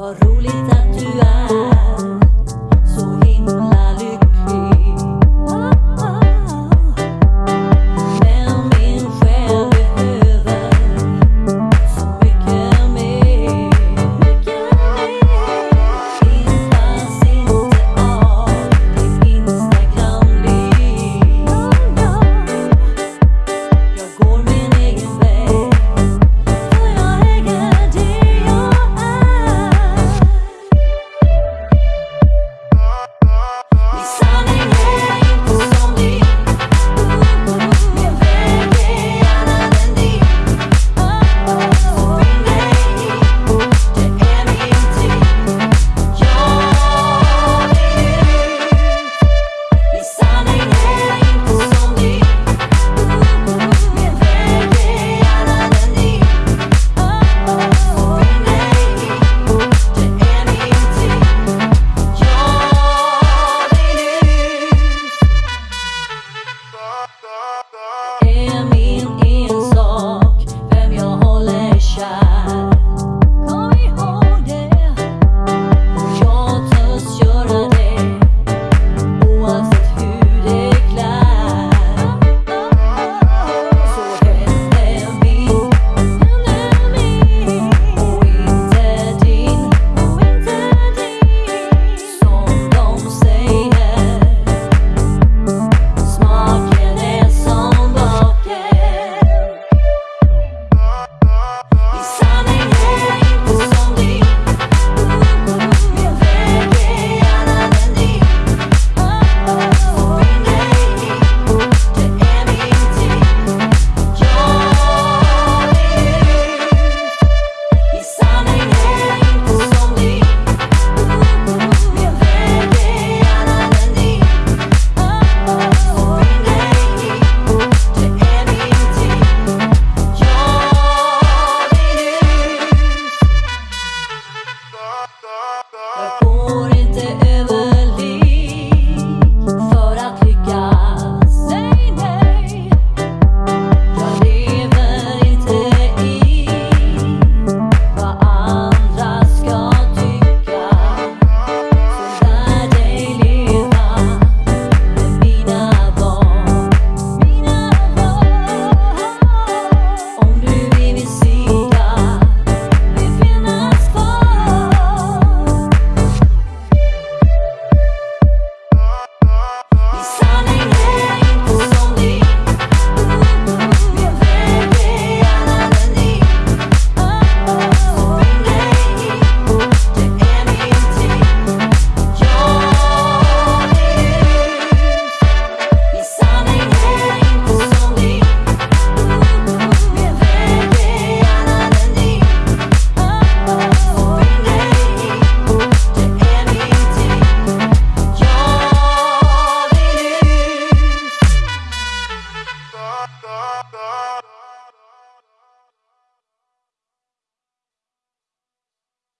Vad roligt att du är da, da.